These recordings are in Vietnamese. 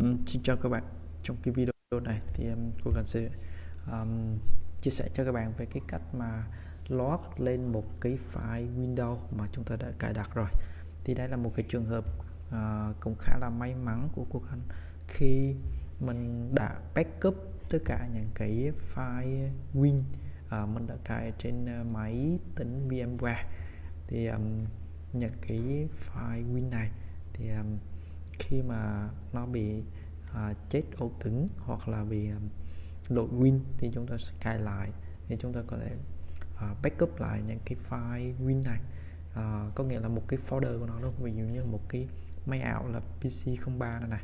Um, xin chào các bạn. Trong cái video này thì um, cô cần sẽ um, chia sẻ cho các bạn về cái cách mà load lên một cái file Windows mà chúng ta đã cài đặt rồi. Thì đây là một cái trường hợp uh, cũng khá là may mắn của cô cần khi mình đã backup tất cả những cái file Win uh, mình đã cài trên ờ, máy tính VMware thì um, những cái file Win này thì um, khi mà nó bị uh, chết ổ cứng hoặc là bị à, um, lỗi win thì chúng ta sẽ cài lại thì chúng ta có thể uh, backup lại những cái file win này. Uh, có nghĩa là một cái folder của nó luôn ví dụ như một cái máy ảo là PC03 này này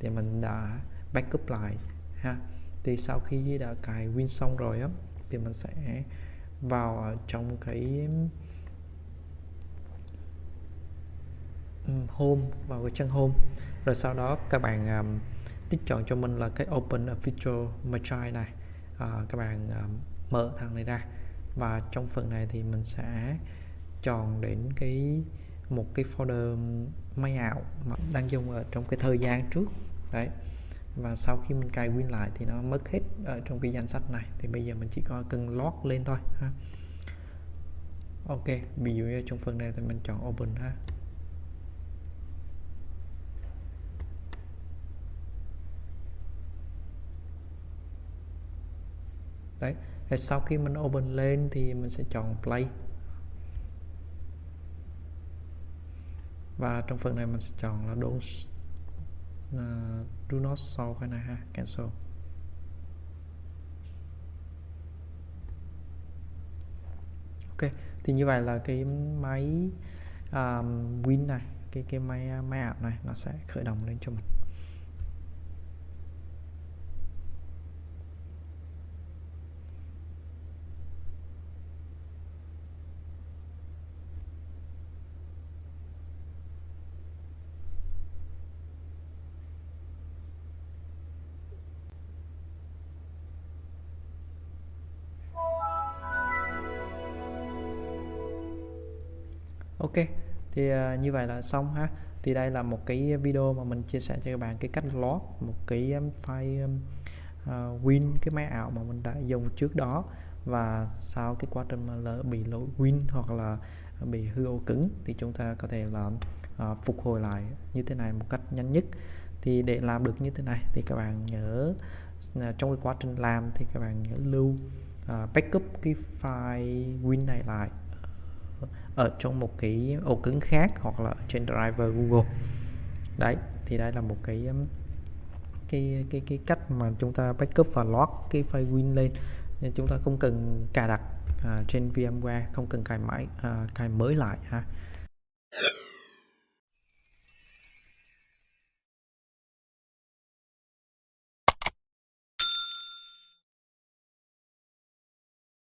thì mình đã backup lại ha. Thì sau khi đã cài win xong rồi á thì mình sẽ vào trong cái home vào cái trang home. Rồi sau đó các bạn um, tích chọn cho mình là cái open official feature machine này. À, các bạn um, mở thằng này ra. Và trong phần này thì mình sẽ chọn đến cái một cái folder máy ảo mà đang dùng ở trong cái thời gian trước. Đấy. Và sau khi mình cài win lại thì nó mất hết ở trong cái danh sách này. Thì bây giờ mình chỉ có cần log lên thôi ha. Ok ví dụ như trong phần này thì mình chọn open ha. Đấy. Thì sau khi mình open lên thì mình sẽ chọn play. Và trong phần này mình sẽ chọn là don't uh, do not show cái này ha cancel. Ok thì như vậy là cái máy um, win này cái cái máy à, máy ảo này nó sẽ khởi động lên cho mình. Ok thì uh, như vậy là xong ha. Thì đây là một cái video mà mình chia sẻ cho các bạn cái cách lót một cái um, file um, uh, win cái máy ảo mà mình đã dùng trước đó. Và sau cái quá trình mà lỡ bị lỗi win hoặc là bị hư ổ cứng thì chúng ta có thể là uh, phục hồi lại như thế này một cách nhanh nhất. Thì để làm được như thế này thì các bạn nhớ uh, trong cái quá trình làm thì các bạn nhớ lưu uh, backup cái file win này lại ở trong một cái ổ cứng khác hoặc là trên driver Google. Đấy thì đây là một cái um, cái cái cái cách mà chúng ta backup và lock cái file win lên. Nên chúng ta không cần cài đặt à, trên VMware không cần cài máy à, cài mới lại ha.